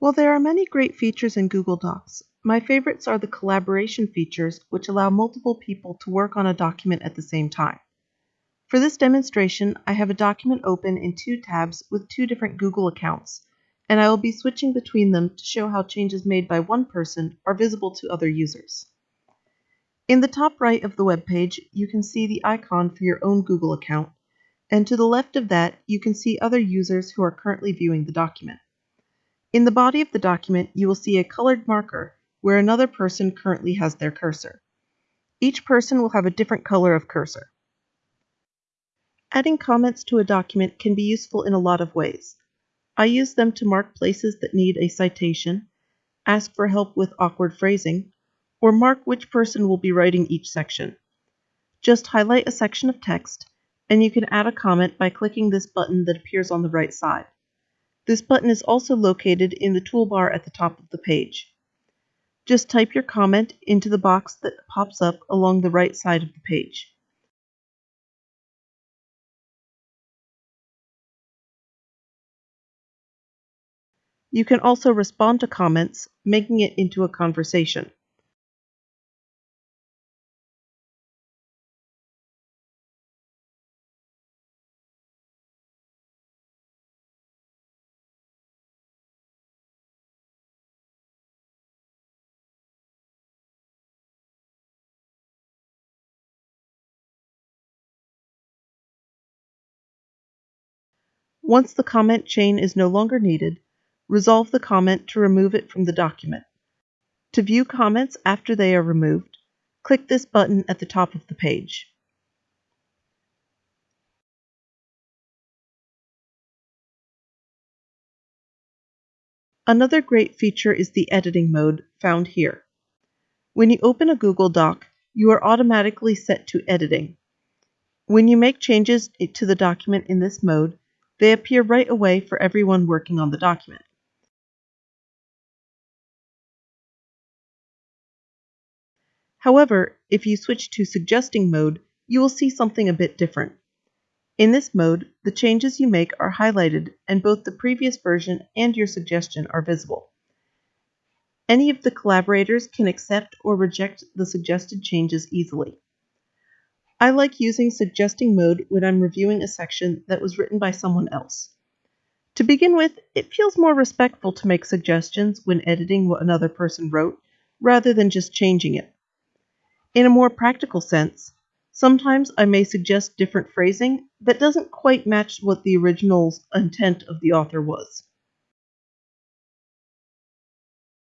While there are many great features in Google Docs, my favorites are the collaboration features which allow multiple people to work on a document at the same time. For this demonstration, I have a document open in two tabs with two different Google accounts, and I will be switching between them to show how changes made by one person are visible to other users. In the top right of the web page, you can see the icon for your own Google account, and to the left of that, you can see other users who are currently viewing the document. In the body of the document, you will see a colored marker where another person currently has their cursor. Each person will have a different color of cursor. Adding comments to a document can be useful in a lot of ways. I use them to mark places that need a citation, ask for help with awkward phrasing, or mark which person will be writing each section. Just highlight a section of text, and you can add a comment by clicking this button that appears on the right side. This button is also located in the toolbar at the top of the page. Just type your comment into the box that pops up along the right side of the page. You can also respond to comments, making it into a conversation. Once the comment chain is no longer needed, resolve the comment to remove it from the document. To view comments after they are removed, click this button at the top of the page. Another great feature is the editing mode found here. When you open a Google Doc, you are automatically set to editing. When you make changes to the document in this mode, they appear right away for everyone working on the document. However, if you switch to suggesting mode, you will see something a bit different. In this mode, the changes you make are highlighted and both the previous version and your suggestion are visible. Any of the collaborators can accept or reject the suggested changes easily. I like using suggesting mode when I'm reviewing a section that was written by someone else. To begin with, it feels more respectful to make suggestions when editing what another person wrote, rather than just changing it. In a more practical sense, sometimes I may suggest different phrasing that doesn't quite match what the original intent of the author was.